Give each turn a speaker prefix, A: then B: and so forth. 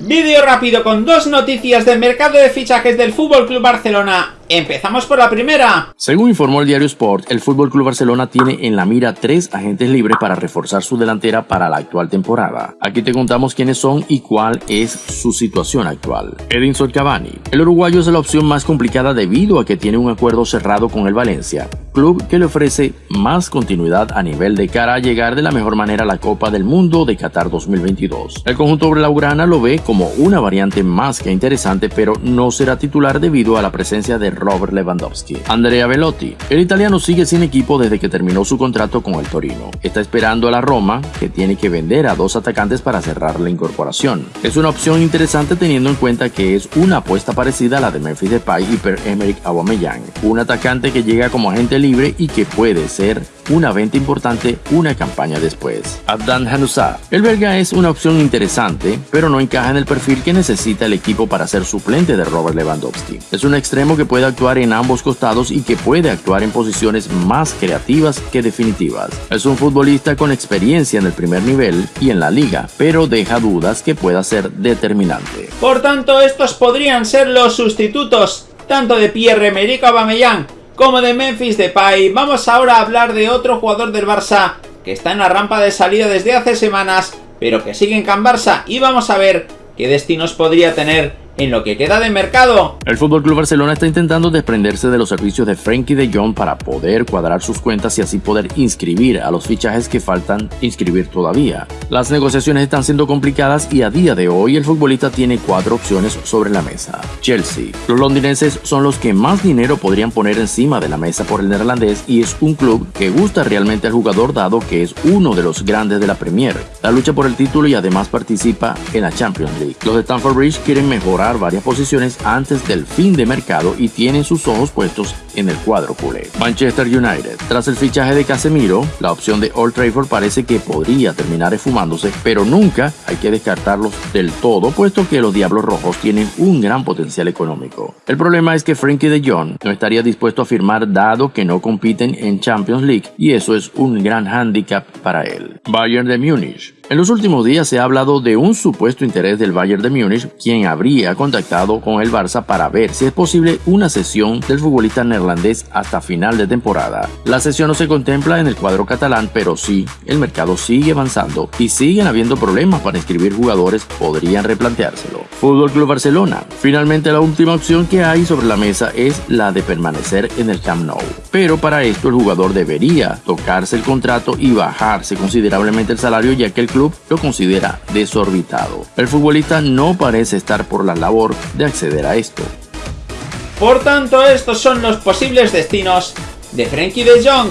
A: Vídeo rápido con dos noticias del mercado de fichajes del Club Barcelona Empezamos por la primera.
B: Según informó el diario Sport, el Club Barcelona tiene en la mira tres agentes libres para reforzar su delantera para la actual temporada. Aquí te contamos quiénes son y cuál es su situación actual. Edinson Cavani. El uruguayo es la opción más complicada debido a que tiene un acuerdo cerrado con el Valencia, club que le ofrece más continuidad a nivel de cara a llegar de la mejor manera a la Copa del Mundo de Qatar 2022. El conjunto blaugrana lo ve como una variante más que interesante, pero no será titular debido a la presencia de Robert Lewandowski. Andrea Velotti. El italiano sigue sin equipo desde que terminó su contrato con el Torino. Está esperando a la Roma, que tiene que vender a dos atacantes para cerrar la incorporación. Es una opción interesante teniendo en cuenta que es una apuesta parecida a la de Memphis Depay y Per-Emerick Aubameyang, un atacante que llega como agente libre y que puede ser una venta importante una campaña después. Abdan Hanousa. El belga es una opción interesante, pero no encaja en el perfil que necesita el equipo para ser suplente de Robert Lewandowski. Es un extremo que puede actuar en ambos costados y que puede actuar en posiciones más creativas que definitivas. Es un futbolista con experiencia en el primer nivel y en la liga, pero deja dudas que pueda ser determinante.
A: Por tanto, estos podrían ser los sustitutos tanto de Pierre-Emerick Aubameyang como de Memphis Depay. Vamos ahora a hablar de otro jugador del Barça que está en la rampa de salida desde hace semanas, pero que sigue en Can Barça y vamos a ver qué destinos podría tener en lo que queda de mercado.
B: El Fútbol Club Barcelona está intentando desprenderse de los servicios de Frankie de Jong para poder cuadrar sus cuentas y así poder inscribir a los fichajes que faltan inscribir todavía. Las negociaciones están siendo complicadas y a día de hoy el futbolista tiene cuatro opciones sobre la mesa. Chelsea. Los londinenses son los que más dinero podrían poner encima de la mesa por el neerlandés y es un club que gusta realmente al jugador dado que es uno de los grandes de la Premier. La lucha por el título y además participa en la Champions League. Los de Stamford Bridge quieren mejorar varias posiciones antes del fin de mercado y tienen sus ojos puestos en el cuadro culé. Manchester United. Tras el fichaje de Casemiro, la opción de Old Trafford parece que podría terminar esfumándose, pero nunca hay que descartarlos del todo, puesto que los Diablos Rojos tienen un gran potencial económico. El problema es que Frankie de Jong no estaría dispuesto a firmar dado que no compiten en Champions League y eso es un gran hándicap para él. Bayern de Múnich. En los últimos días se ha hablado de un supuesto interés del Bayern de Múnich, quien habría contactado con el Barça para ver si es posible una sesión del futbolista neerlandés hasta final de temporada. La sesión no se contempla en el cuadro catalán, pero sí, el mercado sigue avanzando y siguen habiendo problemas para inscribir jugadores, podrían replanteárselo. Fútbol Club Barcelona. Finalmente la última opción que hay sobre la mesa es la de permanecer en el Camp Nou. Pero para esto el jugador debería tocarse el contrato y bajarse considerablemente el salario ya que el club lo considera desorbitado. El futbolista no parece estar por la labor de acceder a esto.
A: Por tanto, estos son los posibles destinos de Frenkie de Jong